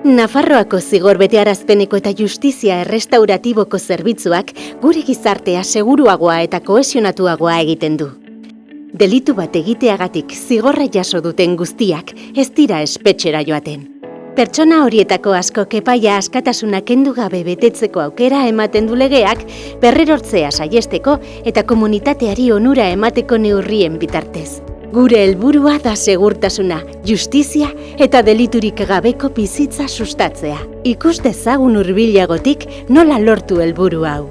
Nafarroako zigor betearazpeneko eta justizia errestauratiboko zerbitzuak gure gizartea seguruagoa eta kohesionatuagoa egiten du. Delitu bat egiteagatik zigorra jaso duten guztiak ez dira espetxera joaten. Pertsona horietako asko kepaia askatasuna kendu gabe betetzeko aukera ematen du legeak berrerortzea saiesteko eta komunitateari onura emateko neurrien bitartez. Gure helburua da segurtasuna, justizia eta deliturik gabeko bizitza sustatzea. Ikus dezagun hurbilagotik nola lortu helburu hau.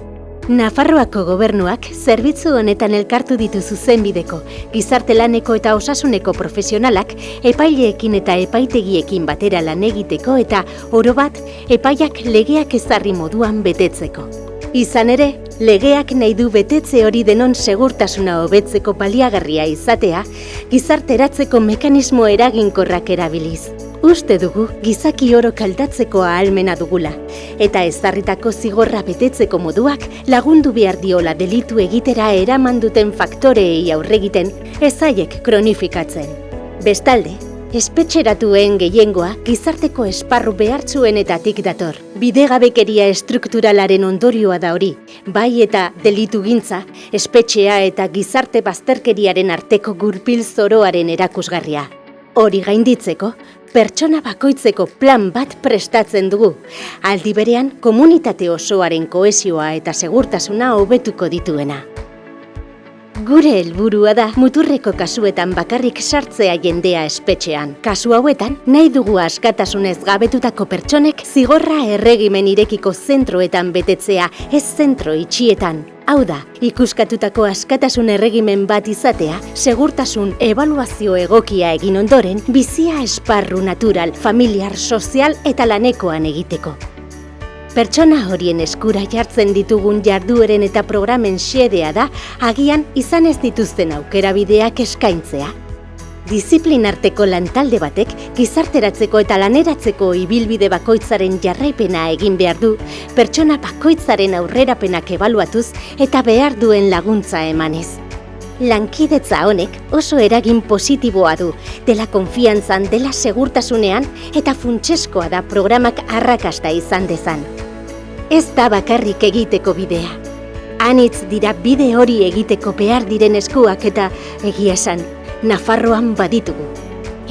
Nafarroako gobernuak zerbitzu honetan elkartu ditu zuzenbideko, gizarte laneko eta osasuneko profesionalak epaileekin eta epaitegiekin batera lan egiteko eta oro bat epaiak legeak ezarri moduan betetzeko. Izan ere, legeak nahi du betetze hori denon segurtasuna hobetzeko paliagarria izatea, gizarteratzeko mekanismo eraginkorrak erabiliz. Uste dugu gizaki oro kaldatzeko ahalmena dugula, eta ezarritako zigorra betetzeko moduak lagundu behar diola delitu egitera eraman duten faktoreei aurregiten ezaiek kronifikatzen. Bestalde, espetxeratuen gehiengoa gizarteko esparru behartzuenetatik dator. Bidegabekeria estrukturalaren ondorioa da hori, bai eta delitu gintza, espetxea eta gizarte bazterkeriaren arteko gurpil zoroaren erakusgarria. Hori gainditzeko, pertsona bakoitzeko plan bat prestatzen dugu. Aldi berean, komunitate osoaren koesioa eta segurtasuna hobetuko dituena. Gure helburua da muturreko kasuetan bakarrik sartzea jendea espetxean. Kasu hauetan, nahi dugu askatasunez gabetutako pertsonek zigorra erregimen irekiko zentroetan betetzea, ez zentro itxietan. Hau da, ikuskatutako askatasun erregimen bat izatea, segurtasun ebaluazio egokia egin ondoren, bizia esparru natural, familiar, sozial eta lanekoan egiteko. Pertsona horien eskura jartzen ditugun jardueren eta programen xedea da agian izan ez dituzten aukera bideak eskaintzea. Disiplinarteko lantalde batek gizarteratzeko eta laneratzeko ibilbide bakoitzaren jarraipena egin behar du, pertsona bakoitzaren aurrerapenak ebaluatuz eta behar duen laguntza emanez. Lankidetza honek oso eragin positiboa du, dela konfiantzan, dela segurtasunean eta funtseskoa da programak arrakasta izan dezan. Ez da bakarrik egiteko bidea. Anitz dira bide hori egiteko behar diren eskuak eta egia esan, Nafarroan baditugu.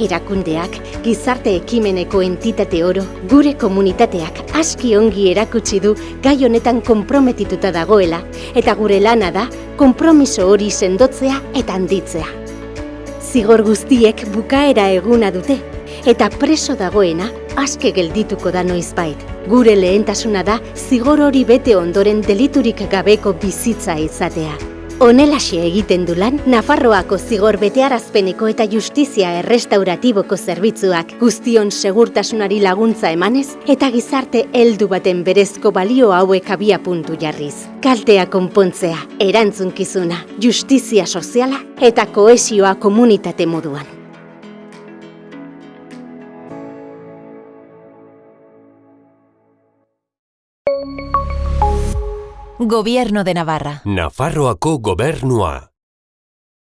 Erakundeak, gizarte ekimeneko entitate oro, gure komunitateak aski ongi erakutsi du gai honetan konprometituta dagoela eta gure lana da konpromiso hori sendotzea eta handitzea. Zigor guztiek bukaera eguna dute eta preso dagoena aske geldituko da noizbait. Gure lehentasuna da zigor hori bete ondoren deliturik gabeko bizitza izatea. Honelaxe egiten du lan Nafarroako zigor betearazpeneko eta justizia errestauratiboko zerbitzuak guztion segurtasunari laguntza emanez eta gizarte heldu baten berezko balio hauek abia puntu jarriz. Kaltea konpontzea, erantzunkizuna, justizia soziala eta koesioa komunitate moduan. Gobierno de Navarra. Nafarroako gobernua.